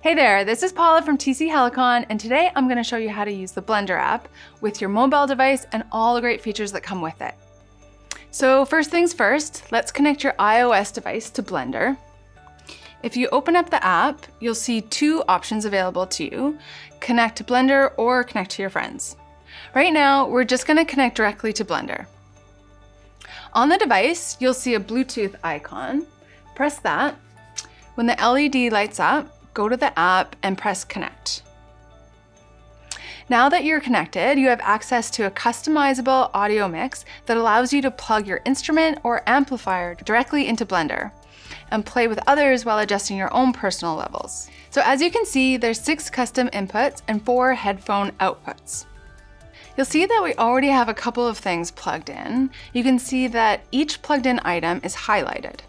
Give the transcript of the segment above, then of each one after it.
Hey there, this is Paula from TC Helicon, and today I'm gonna show you how to use the Blender app with your mobile device and all the great features that come with it. So first things first, let's connect your iOS device to Blender. If you open up the app, you'll see two options available to you, connect to Blender or connect to your friends. Right now, we're just gonna connect directly to Blender. On the device, you'll see a Bluetooth icon. Press that. When the LED lights up, go to the app and press connect. Now that you're connected, you have access to a customizable audio mix that allows you to plug your instrument or amplifier directly into Blender and play with others while adjusting your own personal levels. So as you can see, there's six custom inputs and four headphone outputs. You'll see that we already have a couple of things plugged in. You can see that each plugged in item is highlighted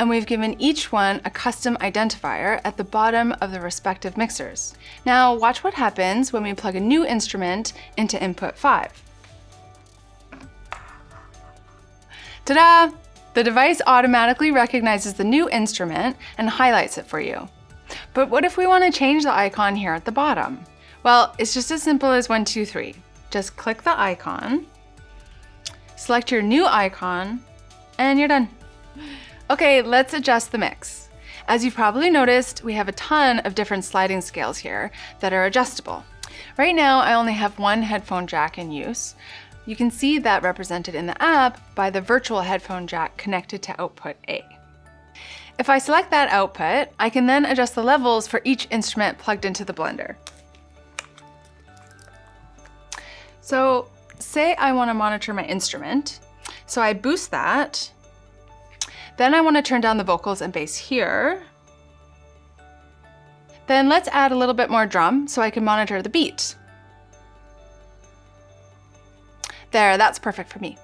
and we've given each one a custom identifier at the bottom of the respective mixers. Now watch what happens when we plug a new instrument into input 5. Ta-da! The device automatically recognizes the new instrument and highlights it for you. But what if we want to change the icon here at the bottom? Well, it's just as simple as one, two, three. Just click the icon, select your new icon, and you're done. Okay, let's adjust the mix. As you've probably noticed, we have a ton of different sliding scales here that are adjustable. Right now, I only have one headphone jack in use. You can see that represented in the app by the virtual headphone jack connected to output A. If I select that output, I can then adjust the levels for each instrument plugged into the blender. So say I want to monitor my instrument. So I boost that then I want to turn down the vocals and bass here. Then let's add a little bit more drum so I can monitor the beat. There, that's perfect for me.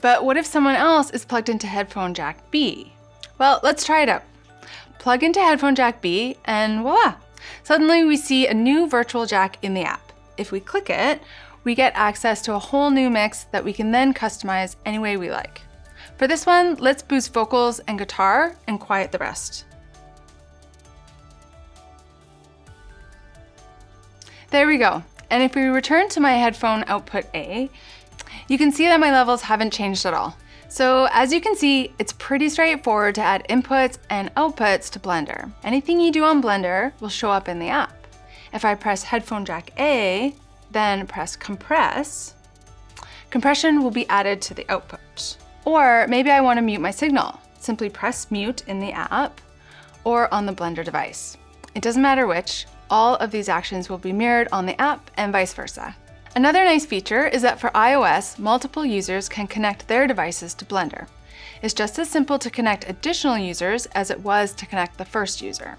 But what if someone else is plugged into headphone jack B? Well, let's try it out. Plug into headphone jack B and voila! Suddenly we see a new virtual jack in the app. If we click it, we get access to a whole new mix that we can then customize any way we like. For this one, let's boost vocals and guitar and quiet the rest. There we go. And if we return to my headphone output A, you can see that my levels haven't changed at all. So as you can see, it's pretty straightforward to add inputs and outputs to Blender. Anything you do on Blender will show up in the app. If I press headphone jack A, then press compress, compression will be added to the output. Or maybe I want to mute my signal. Simply press mute in the app or on the Blender device. It doesn't matter which, all of these actions will be mirrored on the app and vice versa. Another nice feature is that for iOS, multiple users can connect their devices to Blender. It's just as simple to connect additional users as it was to connect the first user.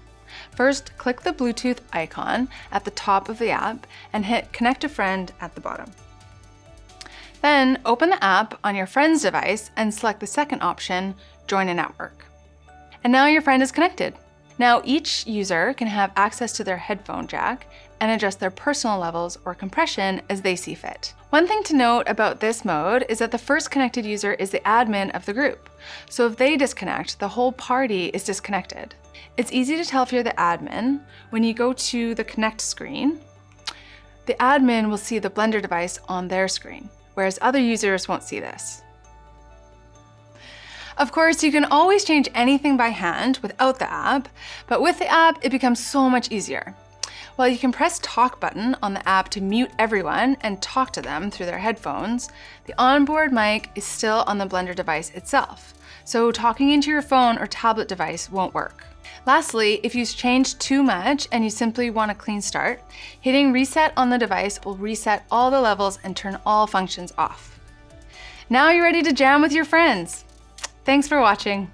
First, click the Bluetooth icon at the top of the app and hit Connect a Friend at the bottom. Then open the app on your friend's device and select the second option, Join a Network. And now your friend is connected. Now each user can have access to their headphone jack and adjust their personal levels or compression as they see fit. One thing to note about this mode is that the first connected user is the admin of the group. So if they disconnect, the whole party is disconnected. It's easy to tell if you're the admin when you go to the connect screen. The admin will see the Blender device on their screen whereas other users won't see this. Of course, you can always change anything by hand without the app, but with the app, it becomes so much easier. While you can press talk button on the app to mute everyone and talk to them through their headphones, the onboard mic is still on the Blender device itself. So talking into your phone or tablet device won't work. Lastly, if you've changed too much and you simply want a clean start, hitting reset on the device will reset all the levels and turn all functions off. Now you're ready to jam with your friends. Thanks for watching.